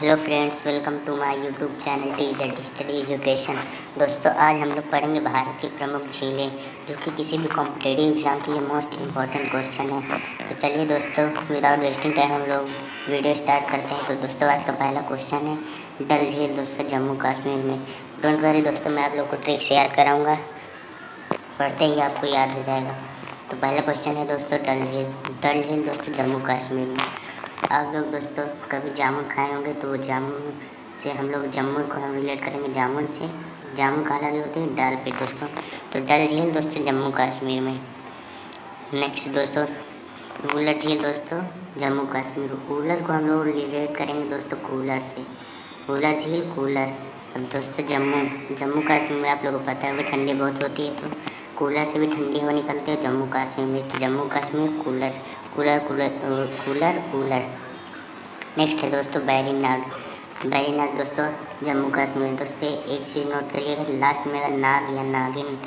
Hello friends welcome to my YouTube channel T Z study education दोस्तों, आज हम लोग पढ़ेंगे भारत की प्रमुख झीलें, जो कि किसी भी कॉम्पिटेटिव एग्ज़ाम के लिए मोस्ट इंपॉर्टेंट क्वेश्चन है। तो चलिए दोस्तों विदाउट वेस्टिंग टाइम हम लोग वीडियो स्टार्ट करते हैं। तो दोस्तों, आज का पहला क्वेश्चन है, डल झील दोस्तों, जम्मू कश्मीर में। डोंट वरी दोस्तों, मैं आप लोग को ट्रिक से याद कराऊँगा। पढ़ते ही आपको याद हो जाएगा। तो पहला क्वेश्चन है दोस्तों, डल झील डल झील दोस्तों, जम्मू कश्मीर में। आप लोग दोस्तों कभी जामुन खाए होंगे तो जामुन से हम लोग जम्मू को हम रिलेट करेंगे जामुन से। जामुन कहाँ लगे होते हैं? डाल पे दोस्तों। तो डल झील दोस्तों जम्मू कश्मीर में। नेक्स्ट दोस्तों, कूलर झील दोस्तों, जम्मू कश्मीर। कूलर को हम लोग रिलेट करेंगे दोस्तों कूलर से। कूलर झील, कूलर। अब दोस्तों जम्मू जम्मू कश्मीर में आप लोगों को पता है ठंडी बहुत होती है तो कूलर से भी ठंडी हवा निकलती है जम्मू कश्मीर में। तो Jammu Kashmir cooler. Cooler cooler cooler cooler next है दोस्तों बैरी नाग बैरी दोस्तों, जम्मू कश्मीर। दोस्तों एक चीज़ नोट करिएगा लास्ट में अगर नाग या नागिन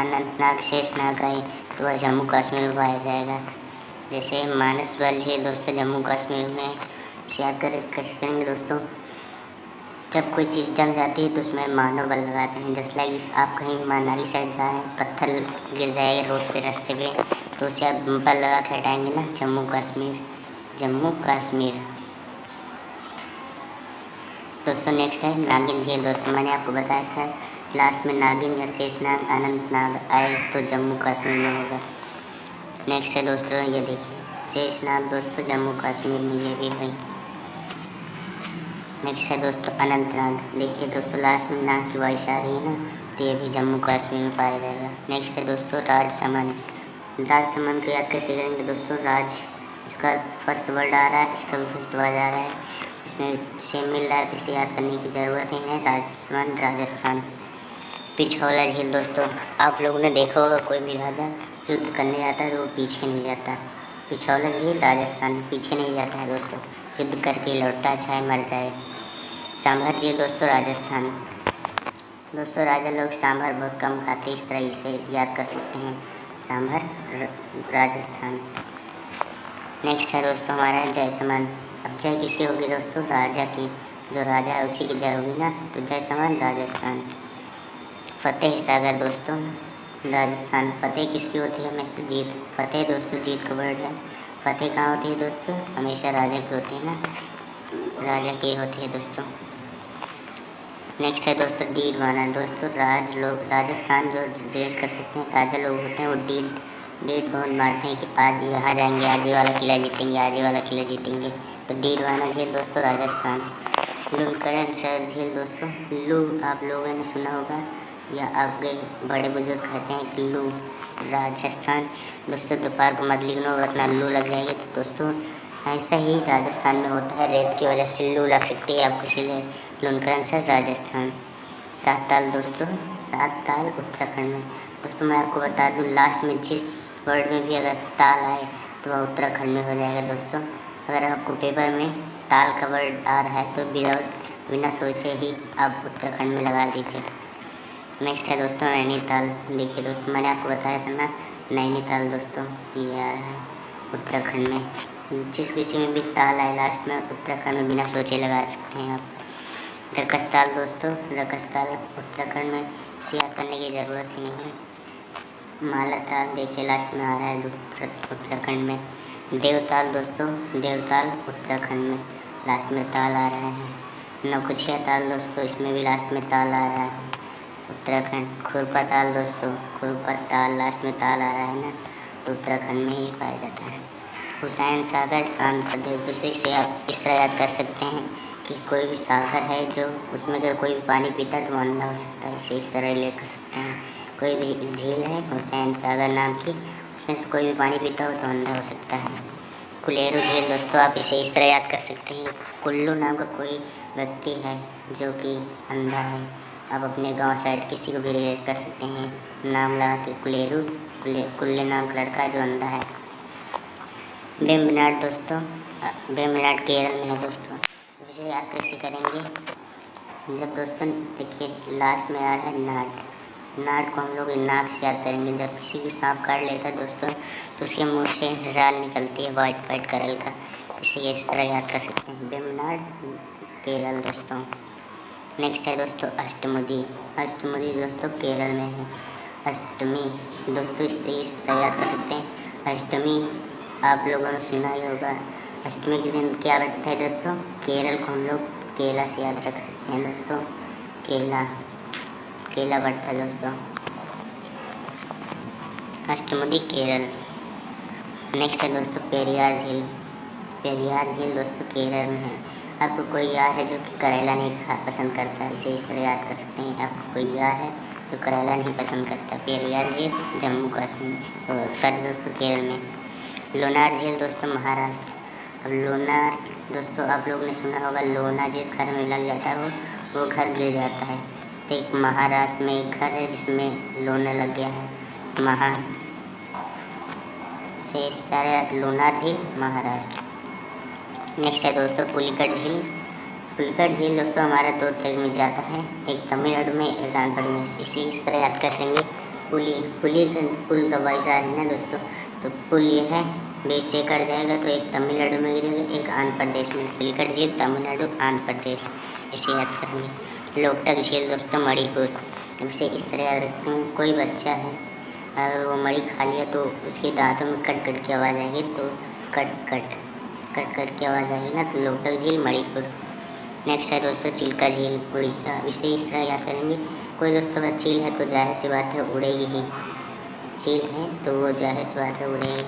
अनंतनाग शेष नाग आए तो वह जम्मू कश्मीर में पाया जाएगा। जैसे मानस बल है दोस्तों, जम्मू कश्मीर में। याद कर करेंगे दोस्तों जब कोई चीज़ जम जाती है तो उसमें मानव बल लगाते हैं। जैसे लाइक आप कहीं मनाली साइड जा रहे हैं पत्थर गिर जाएगा रोड पे रास्ते पे तो उसे आप बल लगा के हटाएँगे ना। जम्मू कश्मीर जम्मू कश्मीर। दोस्तों नेक्स्ट है नागिन झील दोस्तों, मैंने आपको बताया था लास्ट में नागिन या शेषनाग, अनंतनाग आए तो जम्मू कश्मीर में होगा। नेक्स्ट है दोस्तों, ये देखिए, शेषनाग दोस्तों, जम्मू कश्मीर में ये भी भाई नेक्स्ट है दोस्तों अनंतनाग, देखिए दोस्तों लास्ट में नाग की वॉइस आ रही है ना तो ये भी जम्मू कश्मीर में पाया जाएगा। नेक्स्ट है दोस्तों, राजसमंद। राजसमंद को याद कैसे करेंगे दोस्तों? राज, इसका फ़र्स्ट वर्ड आ रहा है, इसका भी फ़र्स्ट वर्ड आ रहा है। इसमें सेम मिल रहा है तो इसे याद करने की ज़रूरत ही। नहीं राजसमंद, राजस्थान। पिछौला झील दोस्तों, आप लोगों ने देखा होगा, कोई भी राजा युद्ध करने जाता है तो वो पीछे नहीं जाता। पिछौला झील राजस्थान पीछे नहीं जाता है दोस्तों। युद्ध करके लौटता चाहे मर जाए। सांभर जी, दोस्तों राजस्थान। दोस्तों राजा लोग सांभर बहुत कम खाते इस तरह इसे याद कर सकते हैं। सांभर राजस्थान। नेक्स्ट है दोस्तों हमारा जयसमान अब जय किसकी होगी दोस्तों? राजा की। जो राजा है उसी की जय होगी ना? तो जयसमान राजस्थान। फतेह सागर दोस्तों। राजस्थान फतेह किसकी होती है? हमेशा जीत, फतेह दोस्तों जीत का वर्ड है फतेह कहाँ होती है दोस्तों? हमेशा राजा की होती है ना? राजा की होती है दोस्तों। नेक्स्ट है दोस्तों डीड माना दोस्तों, राज लोग, राजस्थान जो डेट कर सकते हैं, राजा लोग होते हैं, वो डीड डीड बहुत मारते हैं कि आज यहाँ जाएँगे आगे वाला किला जीतेंगे आगे वाला किला जीतेंगे। तो डीड माना झील दोस्तों, राजस्थान। लुलकरण सर झील दोस्तों लू आप लोगों ने सुना होगा, या आपके बड़े बुज़ुर्ग कहते हैं कि लू राजस्थान। दोस्तों, दोपहर को मत लिखना वरना लू लग जाएगी। तो दोस्तों ऐसा ही राजस्थान में होता है। रेत की वजह से लू लग सकती है आपको इसीलिए लुनकरण से राजस्थान। सात ताल दोस्तों, सात ताल उत्तराखंड में। दोस्तों, मैं आपको बता दूँ लास्ट में जिस वर्ड में भी अगर ताल आए तो वह उत्तराखंड में हो जाएगा दोस्तों। अगर आपको पेपर में ताल का वर्ड आ रहा है तो विदाउट बिना सोचे ही आप उत्तराखंड में लगा दीजिए। नेक्स्ट है दोस्तों, नैनीताल। देखिए दोस्तों, मैंने आपको बताया था ना, नैनीताल दोस्तों, ये आ रहा है उत्तराखंड में। जिस किसी में भी ताल आए लास्ट में उत्तराखंड में बिना सोचे लगा सकते हैं आप। रकस ताल दोस्तों, रकस ताल उत्तराखंड में इसे याद करने की ज़रूरत ही नहीं है। माला ताल देखिए लास्ट में आ रहा है उत्तराखंड में। देवताल दोस्तों देवताल उत्तराखंड में। लास्ट में ताल आ रहा है। नौकुछिया ताल दोस्तों, इसमें भी लास्ट में ताल आ रहा है। उत्तराखंड, खुरपा ताल दोस्तों, खुरपा ताल लास्ट में ताल आ रहा है ना। तो उत्तराखंड में ही पाया जाता है। हुसैन सागर प्रदेश दूसरे से आप इस तरह याद कर सकते हैं कि कोई भी सागर है जो उसमें अगर कोई भी पानी पीता है तो अंधा हो सकता है इसे इस तरह रिलेट कर सकते हैं। कोई भी झील है, हुसैन सागर नाम की, उसमें से कोई भी पानी पीता हो तो अंधा हो सकता है। कुलेरू झील, दोस्तों, आप इसे इस तरह याद कर सकते हैं। कुल्लू नाम का कोई व्यक्ति है जो कि अंधा है। आप अपने गाँव साइड किसी को भी रिलेट कर सकते हैं। नाम लगा के कुलेरू कुल्ले नाम का लड़का जो अंधा है। बेमनाड दोस्तों बेमनाड केरल में है दोस्तों। इसे याद कैसे करेंगे? जब दोस्तों, देखिए लास्ट में आ रहा है नाट। नाट को हम लोग नाक से याद करेंगे। जब किसी भी सांप काट लेता है दोस्तों तो उसके मुँह से राल निकलती है वाइट वाइट करल का। इसे इस तरह याद कर सकते हैं। बेमनाड केरल दोस्तों। नेक्स्ट है दोस्तों, अष्टमुदी। अष्टमुदी दोस्तों केरल में है। अष्टमी। दोस्तों इससे इस तरह याद कर सकते हैं। अष्टमी आप लोगों ने सुना ही होगा। अष्टमी के दिन क्या बढ़ता है दोस्तों? केरल को हम लोग केला से याद रख सकते हैं दोस्तों। केला। केला बढ़ता है दोस्तों। अष्टमुदी केरल। नेक्स्ट है दोस्तों पेरियार झील। पेरियार झील दोस्तों केरल में है। आपको कोई यार है जो कि करेला नहीं खा पसंद करता है इसे इस तरह याद कर सकते हैं। आपको कोई यार है जो करेला नहीं पसंद करता? पेरियार झील, जम्मू कश्मीर सॉरी दोस्तों केरल में। लोनार झील दोस्तों महाराष्ट्र। अब लोनार, दोस्तों आप लोग ने सुना होगा लोना जिस घर में लग जाता है वो घर गिर जाता है। तो एक महाराष्ट्र में एक घर है जिसमें लोना लग गया है। महा से लोनार झील महाराष्ट्र। नेक्स्ट है दोस्तों पुलिकट झील। पुलिकट झील दोस्तों हमारा दो तरह में जाता है। एक तमिलनाडु में, एक आंध्र में। इसी इस तरह याद कर सकेंगे पुली पुली पुल का रही है दोस्तों? तो पुल ये है। बीच से कट जाएगा तो एक तमिलनाडु में गिरेगा, एक आंध्र प्रदेश में पुलिकट झील तमिलनाडु, आंध्र प्रदेश। इसे याद करेंगे लोकटक झील दोस्तों, मणिपुर। इसे इस तरह याद रखते हैं कोई बच्चा है, अगर वो मरी खा लिया तो उसके दांतों में कट कट की आवाज़ आएगी तो कट कट कट कट की आवाज़ आएगी ना। तो लोटक झील, मणिपुर। नेक्स्ट है दोस्तों, चिल्का झील, उड़ीसा। इसे इस तरह याद करेंगे। कोई दोस्तों अगर झील है तो ज़ाहिर सी बात है उड़ेगी ही। झील हैं तो वो जो है सुबह से उड़ेंगे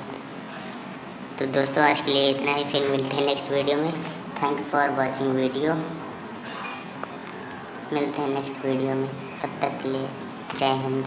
तो दोस्तों, आज के लिए इतना ही। फिर मिलते हैं नेक्स्ट वीडियो में। थैंक फॉर वॉचिंग वीडियो मिलते हैं नेक्स्ट वीडियो में। तब तक के लिए जय हिंद।